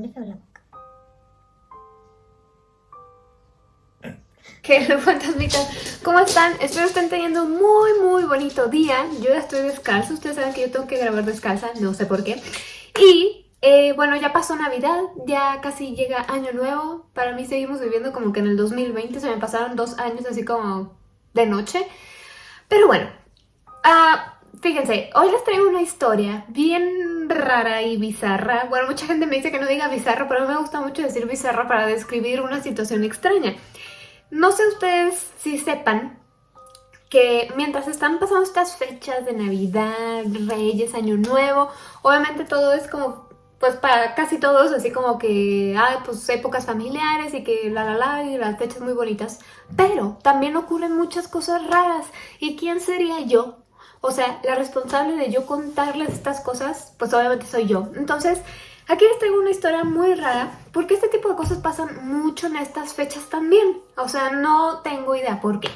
Huele feo la boca. ¿Qué fantasmitas? ¿Cómo están? Espero estén teniendo un muy muy bonito día. Yo ya estoy descalza, ustedes saben que yo tengo que grabar descalza, no sé por qué. Y eh, bueno, ya pasó Navidad, ya casi llega Año Nuevo. Para mí seguimos viviendo como que en el 2020, se me pasaron dos años así como de noche. Pero bueno, uh, Fíjense, hoy les traigo una historia bien rara y bizarra. Bueno, mucha gente me dice que no diga bizarra, pero me gusta mucho decir bizarra para describir una situación extraña. No sé ustedes si sepan que mientras están pasando estas fechas de Navidad, Reyes, Año Nuevo, obviamente todo es como, pues para casi todos, así como que, hay pues épocas familiares y que la la la y las fechas muy bonitas, pero también ocurren muchas cosas raras. ¿Y quién sería yo o sea, la responsable de yo contarles estas cosas, pues obviamente soy yo. Entonces, aquí les traigo una historia muy rara, porque este tipo de cosas pasan mucho en estas fechas también. O sea, no tengo idea por qué.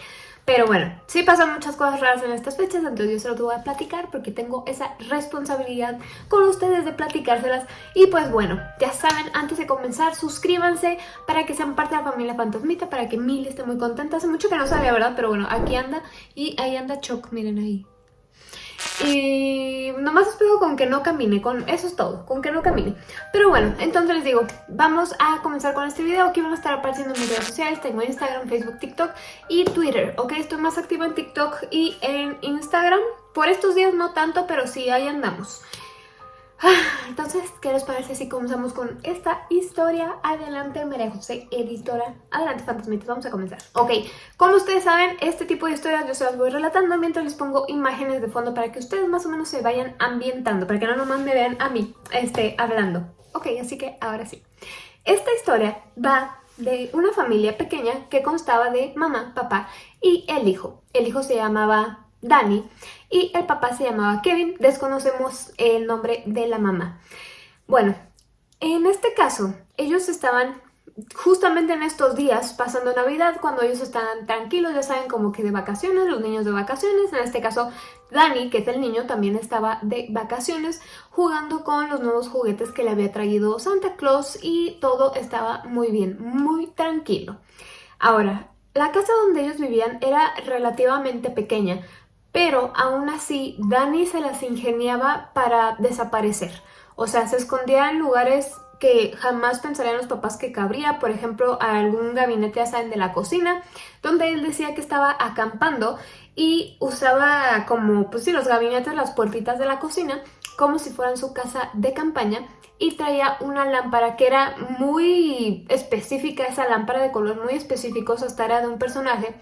Pero bueno, sí pasan muchas cosas raras en estas fechas, entonces yo se los voy a platicar porque tengo esa responsabilidad con ustedes de platicárselas. Y pues bueno, ya saben, antes de comenzar, suscríbanse para que sean parte de la familia Fantasmita, para que Mili esté muy contenta. Hace mucho que no sabía, ¿verdad? Pero bueno, aquí anda y ahí anda Choc, miren ahí. Y nomás espero con que no camine, con eso es todo, con que no camine. Pero bueno, entonces les digo, vamos a comenzar con este video. Aquí van a estar apareciendo mis redes sociales, tengo Instagram, Facebook, TikTok y Twitter, ¿ok? Estoy más activa en TikTok y en Instagram. Por estos días no tanto, pero sí, ahí andamos. Entonces, ¿qué les parece si comenzamos con esta historia? Adelante, María José, editora. Adelante, fantasmitas, vamos a comenzar. Ok, como ustedes saben, este tipo de historias yo se las voy relatando mientras les pongo imágenes de fondo para que ustedes más o menos se vayan ambientando, para que no nomás me vean a mí este, hablando. Ok, así que ahora sí. Esta historia va de una familia pequeña que constaba de mamá, papá y el hijo. El hijo se llamaba Dani y el papá se llamaba Kevin, desconocemos el nombre de la mamá. Bueno, en este caso, ellos estaban justamente en estos días pasando Navidad, cuando ellos estaban tranquilos, ya saben, como que de vacaciones, los niños de vacaciones, en este caso Dani, que es el niño, también estaba de vacaciones jugando con los nuevos juguetes que le había traído Santa Claus y todo estaba muy bien, muy tranquilo. Ahora, la casa donde ellos vivían era relativamente pequeña, pero aún así Dani se las ingeniaba para desaparecer. O sea, se escondía en lugares que jamás pensarían los papás que cabría, por ejemplo, algún gabinete, ya saben, de la cocina, donde él decía que estaba acampando y usaba como, pues sí, los gabinetes, las puertitas de la cocina, como si fueran su casa de campaña y traía una lámpara que era muy específica, esa lámpara de color muy específico, o sea, era de un personaje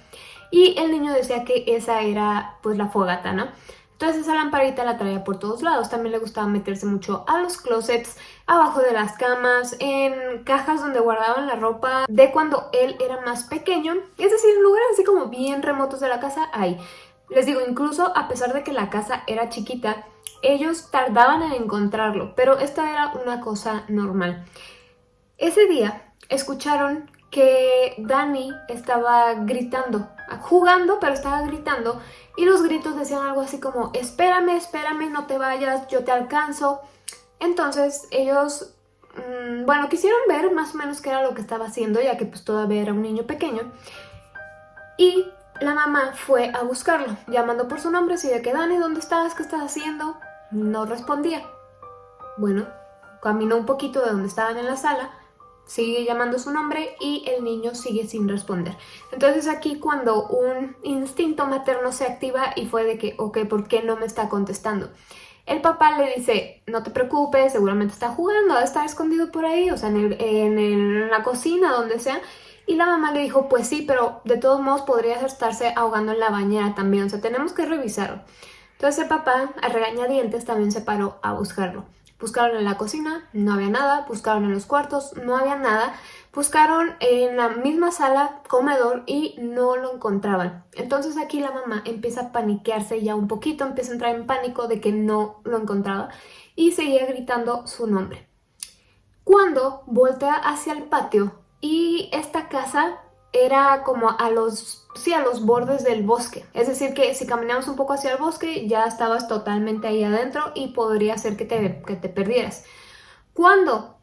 y el niño decía que esa era pues la fogata, ¿no? Entonces esa lamparita la traía por todos lados, también le gustaba meterse mucho a los closets, abajo de las camas, en cajas donde guardaban la ropa de cuando él era más pequeño, es decir, en lugares así como bien remotos de la casa, ahí. Les digo, incluso a pesar de que la casa era chiquita, ellos tardaban en encontrarlo, pero esta era una cosa normal. Ese día escucharon que Dani estaba gritando, jugando, pero estaba gritando y los gritos decían algo así como espérame, espérame, no te vayas, yo te alcanzo. Entonces ellos, mm, bueno, quisieron ver más o menos qué era lo que estaba haciendo, ya que pues todavía era un niño pequeño. Y la mamá fue a buscarlo, llamando por su nombre, así de que Dani, ¿dónde estás? ¿Qué estás haciendo? No respondía. Bueno, caminó un poquito de donde estaban en la sala sigue llamando su nombre y el niño sigue sin responder. Entonces aquí cuando un instinto materno se activa y fue de que, ok, ¿por qué no me está contestando? El papá le dice, no te preocupes, seguramente está jugando, está escondido por ahí, o sea, en, en la cocina, donde sea. Y la mamá le dijo, pues sí, pero de todos modos podría estarse ahogando en la bañera también, o sea, tenemos que revisarlo. Entonces el papá, a regañadientes, también se paró a buscarlo. Buscaron en la cocina, no había nada, buscaron en los cuartos, no había nada, buscaron en la misma sala, comedor y no lo encontraban. Entonces aquí la mamá empieza a paniquearse ya un poquito, empieza a entrar en pánico de que no lo encontraba y seguía gritando su nombre. Cuando voltea hacia el patio y esta casa era como a los, sí, a los bordes del bosque. Es decir, que si caminamos un poco hacia el bosque ya estabas totalmente ahí adentro y podría ser que te, que te perdieras. Cuando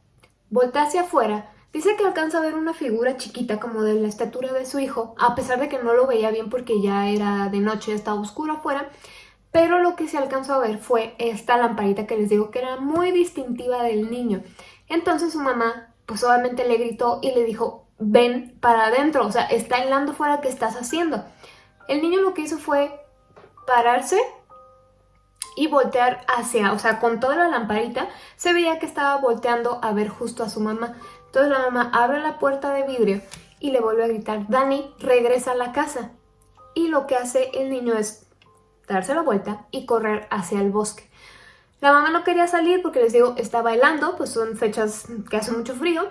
voltea hacia afuera, dice que alcanza a ver una figura chiquita como de la estatura de su hijo, a pesar de que no lo veía bien porque ya era de noche, estaba oscuro afuera, pero lo que se alcanzó a ver fue esta lamparita que les digo que era muy distintiva del niño. Entonces su mamá, pues obviamente le gritó y le dijo, ven para adentro, o sea, está helando fuera, ¿qué estás haciendo? El niño lo que hizo fue pararse y voltear hacia, o sea, con toda la lamparita, se veía que estaba volteando a ver justo a su mamá. Entonces la mamá abre la puerta de vidrio y le vuelve a gritar, Dani, regresa a la casa. Y lo que hace el niño es darse la vuelta y correr hacia el bosque. La mamá no quería salir porque les digo, estaba helando, pues son fechas que hace mucho frío,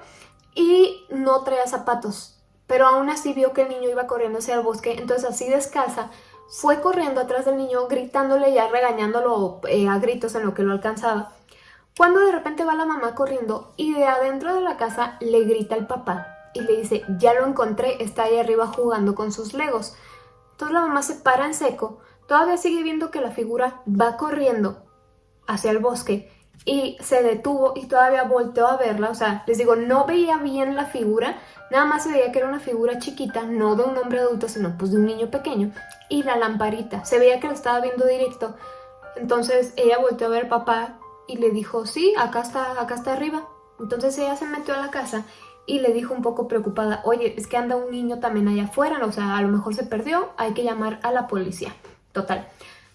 y no traía zapatos. Pero aún así vio que el niño iba corriendo hacia el bosque, entonces así descalza, fue corriendo atrás del niño, gritándole ya regañándolo eh, a gritos en lo que lo alcanzaba. Cuando de repente va la mamá corriendo y de adentro de la casa le grita el papá y le dice, ya lo encontré, está ahí arriba jugando con sus legos. Entonces la mamá se para en seco, todavía sigue viendo que la figura va corriendo hacia el bosque y se detuvo y todavía volteó a verla, o sea, les digo, no veía bien la figura, nada más se veía que era una figura chiquita, no de un hombre adulto, sino pues de un niño pequeño, y la lamparita, se veía que lo estaba viendo directo, entonces ella volteó a ver papá y le dijo, sí, acá está, acá está arriba, entonces ella se metió a la casa y le dijo un poco preocupada, oye, es que anda un niño también allá afuera, o sea, a lo mejor se perdió, hay que llamar a la policía, total.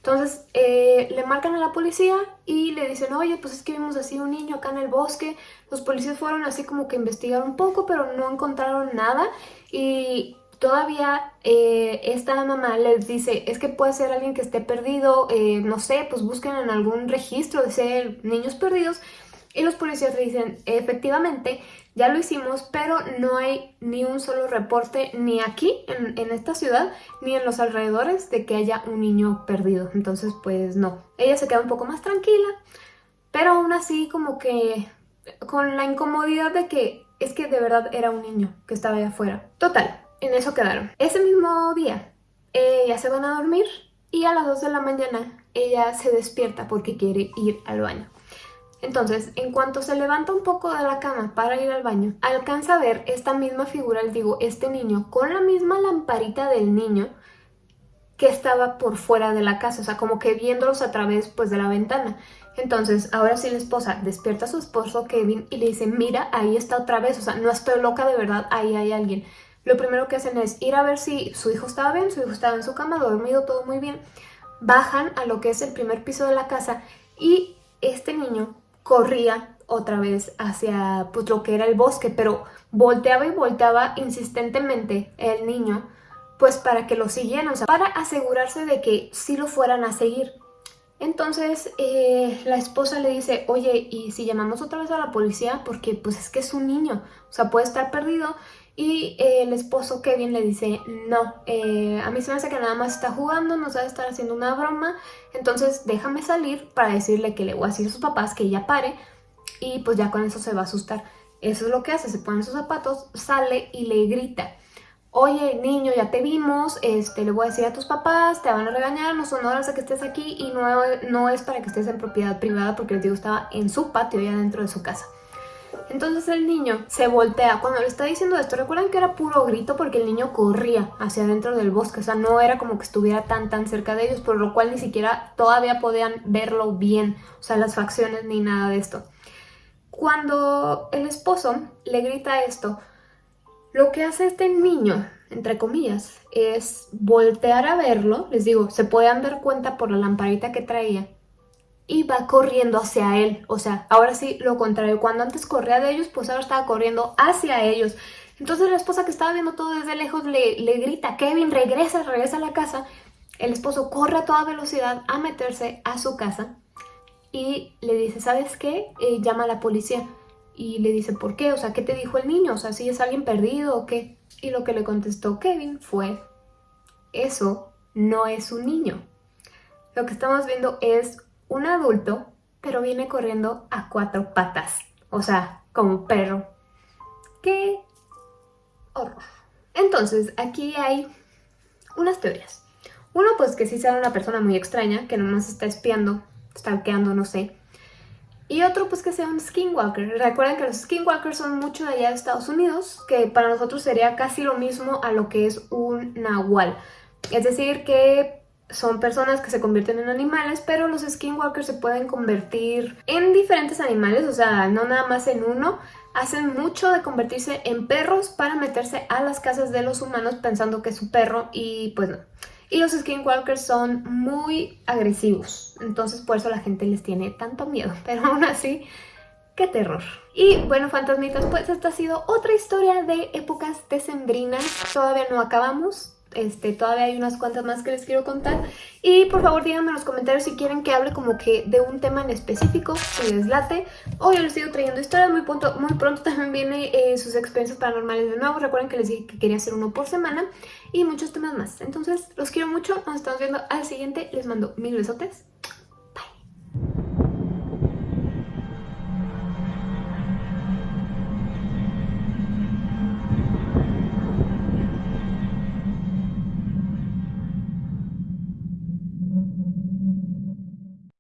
Entonces eh, le marcan a la policía y le dicen, oye, pues es que vimos así un niño acá en el bosque. Los policías fueron así como que investigar un poco, pero no encontraron nada. Y todavía eh, esta mamá les dice, es que puede ser alguien que esté perdido, eh, no sé, pues busquen en algún registro de ser niños perdidos. Y los policías le dicen, efectivamente, ya lo hicimos, pero no hay ni un solo reporte ni aquí, en, esta ciudad, ni en los alrededores de que haya un niño perdido. Entonces, pues no. Ella se queda un poco más tranquila, pero aún así como que con la incomodidad de que es que de verdad era un niño que estaba allá afuera. Total, en eso quedaron. Ese mismo día, ella se van a dormir y a las 2 de la mañana ella se despierta porque quiere ir al baño. Entonces, en cuanto se levanta un poco de la cama para ir al baño, alcanza a ver esta misma figura, les digo, este niño, con la misma lamparita del niño que estaba por fuera de la casa, o sea, como que viéndolos a través pues de la ventana. Entonces, ahora sí la esposa despierta a su esposo Kevin y le dice, mira, ahí está otra vez, o sea, no estoy loca de verdad, ahí hay alguien. Lo primero que hacen es ir a ver si su hijo estaba bien, su hijo estaba en su cama, dormido, todo muy bien. Bajan a lo que es el primer piso de la casa y este niño corría otra vez hacia pues, lo que era el bosque, pero volteaba y volteaba insistentemente el niño pues para que lo siguieran, o sea, para asegurarse de que sí lo fueran a seguir. Entonces eh, la esposa le dice, oye, ¿y si llamamos otra vez a la policía? Porque pues es que es un niño, o sea, puede estar perdido. Y eh, el esposo Kevin le dice, no, eh, a mí se me hace que nada más está jugando, nos va a estar haciendo una broma, entonces déjame salir para decirle que le voy a decir a sus papás que ella pare y pues ya con eso se va a asustar. Eso es lo que hace, se pone sus zapatos, sale y le grita, oye niño, ya te vimos, este, le voy a decir a tus papás, te van a regañar, no son horas de que estés aquí y no, no es para que estés en propiedad privada porque el tío estaba en su patio ya dentro de su casa. Entonces el niño se voltea. Cuando le está diciendo esto, recuerden que era puro grito porque el niño corría hacia adentro del bosque. O sea, no era como que estuviera tan tan cerca de ellos, por lo cual ni siquiera todavía podían verlo bien. O sea, las facciones ni nada de esto. Cuando el esposo le grita esto, lo que hace este niño, entre comillas, es voltear a verlo. Les digo, se pueden dar cuenta por la lamparita que traía y va corriendo hacia él. O sea, ahora sí lo contrario. Cuando antes corría de ellos, pues ahora estaba corriendo hacia ellos. Entonces la esposa que estaba viendo todo desde lejos le, le grita, Kevin, regresa, regresa a la casa. El esposo corre a toda velocidad a meterse a su casa y le dice, ¿sabes qué? Eh, llama a la policía. Y le dice, ¿por qué? O sea, ¿qué te dijo el niño? O sea, ¿si es alguien perdido o qué? Y lo que le contestó Kevin fue, eso no es un niño. Lo que estamos viendo es un adulto, pero viene corriendo a cuatro patas. O sea, como perro. ¡Qué horror! Entonces, aquí hay unas teorías. Uno, pues que sí sea una persona muy extraña, que nomás está espiando, stalkeando, no sé. Y otro pues que sea un skinwalker. Recuerden que los skinwalkers son mucho de allá de Estados Unidos, que para nosotros sería casi lo mismo a lo que es un nahual. Es decir que son personas que se convierten en animales, pero los skinwalkers se pueden convertir en diferentes animales, o sea, no nada más en uno. Hacen mucho de convertirse en perros para meterse a las casas de los humanos pensando que es su perro y pues no. Y los skinwalkers son muy agresivos, entonces por eso la gente les tiene tanto miedo, pero aún así, qué terror. Y bueno, fantasmitas, pues esta ha sido otra historia de épocas decembrinas, todavía no acabamos, este, todavía hay unas cuantas más que les quiero contar. Y por favor díganme en los comentarios si quieren que hable como que de un tema en específico, si les late. O yo les sigo trayendo historias, muy pronto, muy pronto también viene eh, sus experiencias paranormales de nuevo. Recuerden que les dije que quería hacer uno por semana y muchos temas más. Entonces los quiero mucho, nos estamos viendo al siguiente. Les mando mil besotes.